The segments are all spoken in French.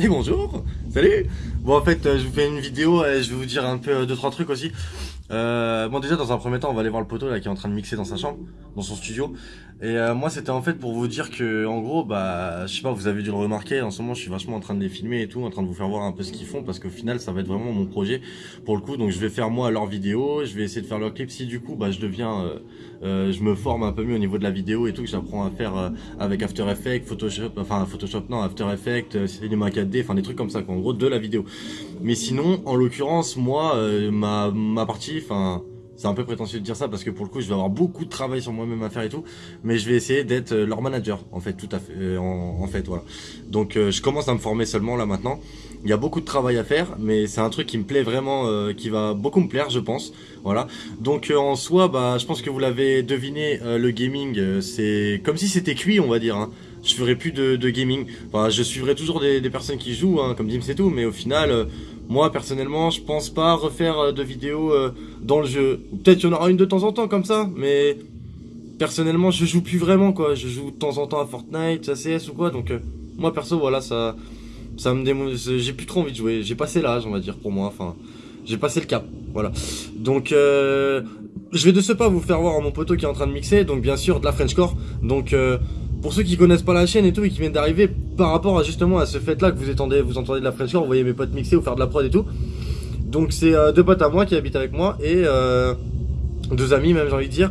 Et bonjour Salut. Bon en fait euh, je vous fais une vidéo et je vais vous dire un peu euh, deux trois trucs aussi euh, bon déjà dans un premier temps on va aller voir le poteau là qui est en train de mixer dans sa chambre, dans son studio. Et euh, moi c'était en fait pour vous dire que en gros bah je sais pas vous avez dû le remarquer en ce moment je suis vachement en train de les filmer et tout, en train de vous faire voir un peu ce qu'ils font parce qu'au final ça va être vraiment mon projet pour le coup donc je vais faire moi leurs vidéos, je vais essayer de faire leurs clips si du coup bah je deviens euh, euh, je me forme un peu mieux au niveau de la vidéo et tout que j'apprends à faire euh, avec After Effects, Photoshop, enfin Photoshop non After Effects, Cinema 4D, enfin des trucs comme ça quoi, en gros de la vidéo. Mais sinon en l'occurrence moi ma ma partie enfin c'est un peu prétentieux de dire ça parce que pour le coup je vais avoir beaucoup de travail sur moi-même à faire et tout mais je vais essayer d'être euh, leur manager en fait tout à fait euh, en, fait voilà. Donc euh, je commence à me former seulement là maintenant. Il y a beaucoup de travail à faire mais c'est un truc qui me plaît vraiment qui va beaucoup me plaire je pense voilà. Donc en soi bah je pense que vous l'avez deviné le gaming c'est comme si c'était cuit on va dire hein. Je ferai plus de, gaming enfin je suivrai toujours des, personnes qui jouent hein, comme Dim c'est tout mais au final moi, personnellement, je pense pas refaire euh, de vidéos euh, dans le jeu. Peut-être y en aura une de temps en temps comme ça, mais personnellement, je joue plus vraiment, quoi. Je joue de temps en temps à Fortnite, à CS ou quoi, donc euh, moi, perso, voilà, ça, ça me démo... J'ai plus trop envie de jouer. J'ai passé l'âge, on va dire, pour moi, enfin, j'ai passé le cap, voilà. Donc, je vais de ce pas vous faire voir mon poteau qui est en train de mixer, donc bien sûr, de la Frenchcore, donc pour ceux qui connaissent pas la chaîne et tout et qui viennent d'arriver par rapport à justement à ce fait là que vous entendez, vous entendez de la French vous voyez mes potes mixer ou faire de la prod et tout. Donc c'est euh, deux potes à moi qui habitent avec moi et euh, deux amis même j'ai envie de dire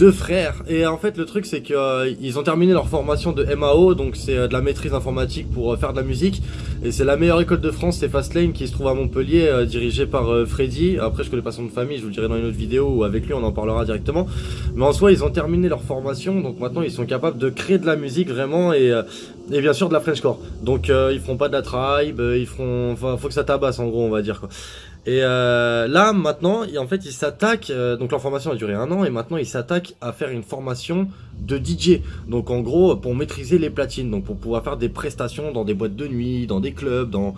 deux frères. Et en fait, le truc, c'est qu'ils euh, ont terminé leur formation de MAO, donc c'est euh, de la maîtrise informatique pour euh, faire de la musique. Et c'est la meilleure école de France, c'est Fastlane, qui se trouve à Montpellier, dirigée par Freddy. Après, je connais pas son famille, je vous le dirai dans une autre vidéo ou avec lui, on en parlera directement. Mais en soi, ils ont terminé leur formation, donc maintenant, ils sont capables de créer de la musique vraiment et, et bien sûr de la Frenchcore. Donc, ils feront pas de la tribe, ils feront, enfin, faut que ça tabasse en gros, on va dire quoi. Et euh, là, maintenant, en fait, ils s'attaquent, euh, donc leur formation a duré un an, et maintenant ils s'attaquent à faire une formation de DJ. Donc en gros, pour maîtriser les platines, donc pour pouvoir faire des prestations dans des boîtes de nuit, dans des clubs, dans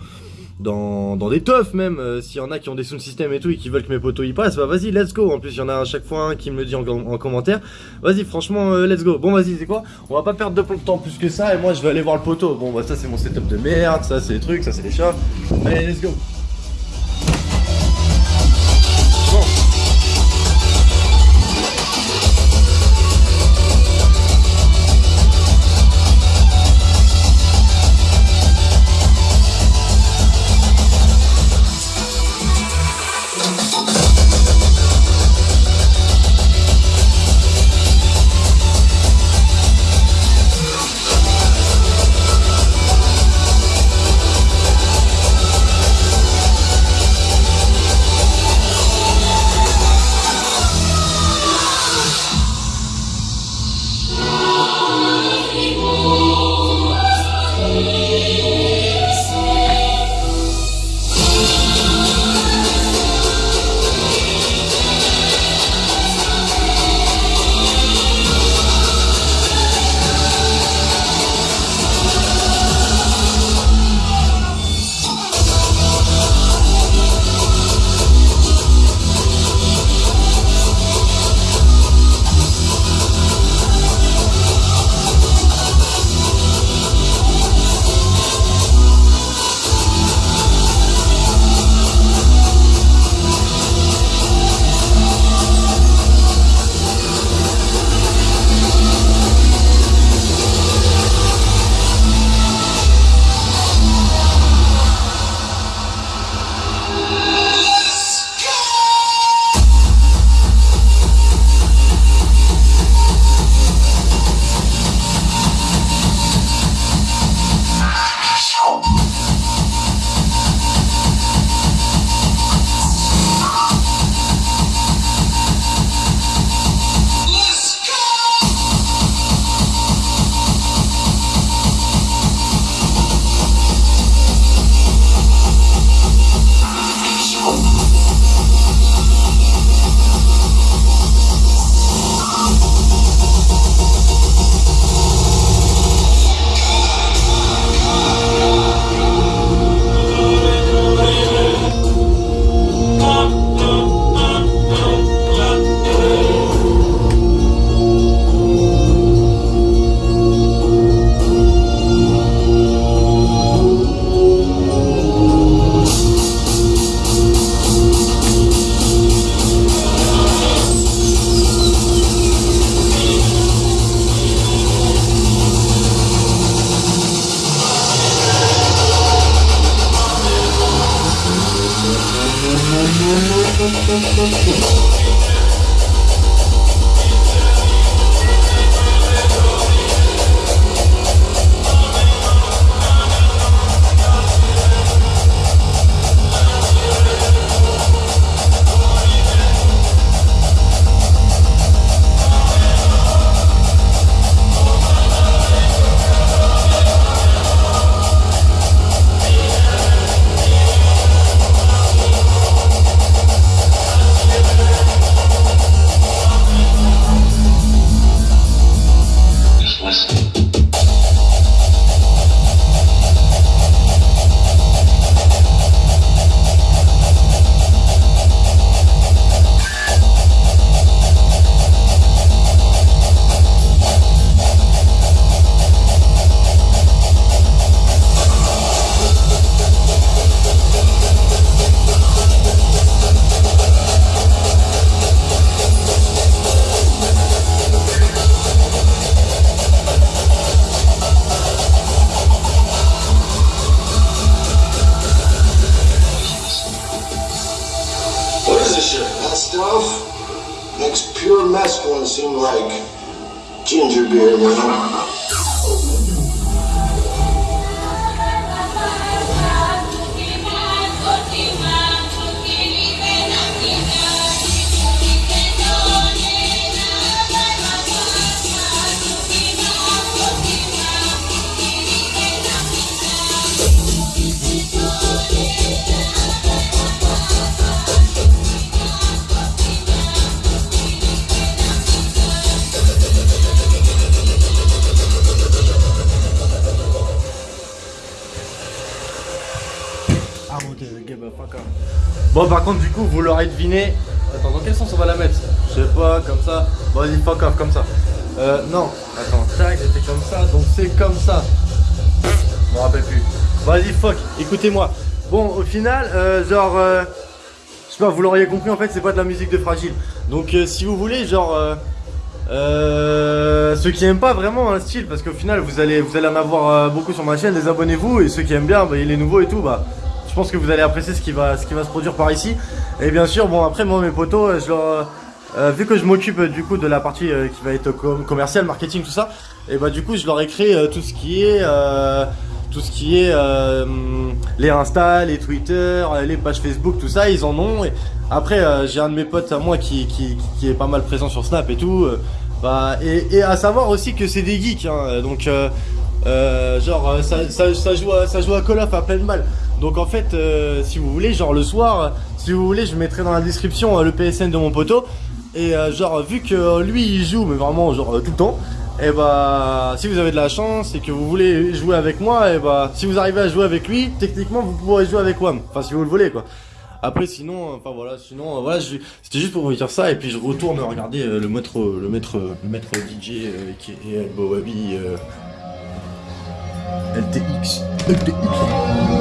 dans, des teufs même, euh, s'il y en a qui ont des sound systems et tout et qui veulent que mes potos y passent, bah vas-y, let's go. En plus, il y en a à chaque fois un qui me le dit en, commentaire. Vas-y, franchement, let's go. Bon, vas-y, c'est quoi? On va pas perdre de temps plus que ça et moi je vais aller voir le poteau. Bon, bah ça c'est mon setup de merde, ça c'est les trucs, ça c'est les chats. Allez, let's go. no, no, That stuff makes pure mescaline seem like ginger beer, man. Bon, par contre, du coup, vous l'aurez deviné. Attends, dans quel sens on va la mettre? Je sais pas, comme ça. Vas-y, fuck off, comme ça. Euh, non. Attends, tac, c'était comme ça, donc c'est comme ça. Je me rappelle plus. Vas-y, fuck, écoutez-moi. Bon, au final, euh, genre. euh, je sais pas, vous l'auriez compris, en fait, c'est pas de la musique de fragile. Donc, euh, si vous voulez, genre. euh, ceux qui aiment pas vraiment un style, parce qu'au final, vous allez, vous allez en avoir beaucoup sur ma chaîne, désabonnez-vous. Et ceux qui aiment bien, bah, les nouveaux et tout, bah. Je pense que vous allez apprécier ce qui va, se produire par ici. Et bien sûr, bon après moi mes potos, euh, leur, euh, vu que je m'occupe euh, du coup de la partie euh, qui va être com- commerciale, marketing, tout ça, et bah du coup je leur ai créé euh, tout ce qui est, euh, tout ce qui est euh, les Insta, les Twitter, euh, les pages Facebook, tout ça, ils en ont. Et après euh, j'ai un de mes potes à moi qui, est pas mal présent sur Snap et tout. euh, bah et, à savoir aussi que c'est des geeks, hein, donc. euh, euh, genre euh, ça, joue à, ça à Call of à pleine balle donc en fait euh, si vous voulez genre le soir si vous voulez je mettrai dans la description euh, le PSN de mon poteau et euh, genre vu que lui il joue mais vraiment genre tout le temps et bah si vous avez de la chance et que vous voulez jouer avec moi et bah si vous arrivez à jouer avec lui techniquement vous pourrez jouer avec WAM enfin si vous le voulez quoi après sinon enfin voilà sinon voilà c'était juste pour vous dire ça et puis je retourne regarder le maître le maître le maître DJ qui est Elbow Wabi euh, LTX. LTX.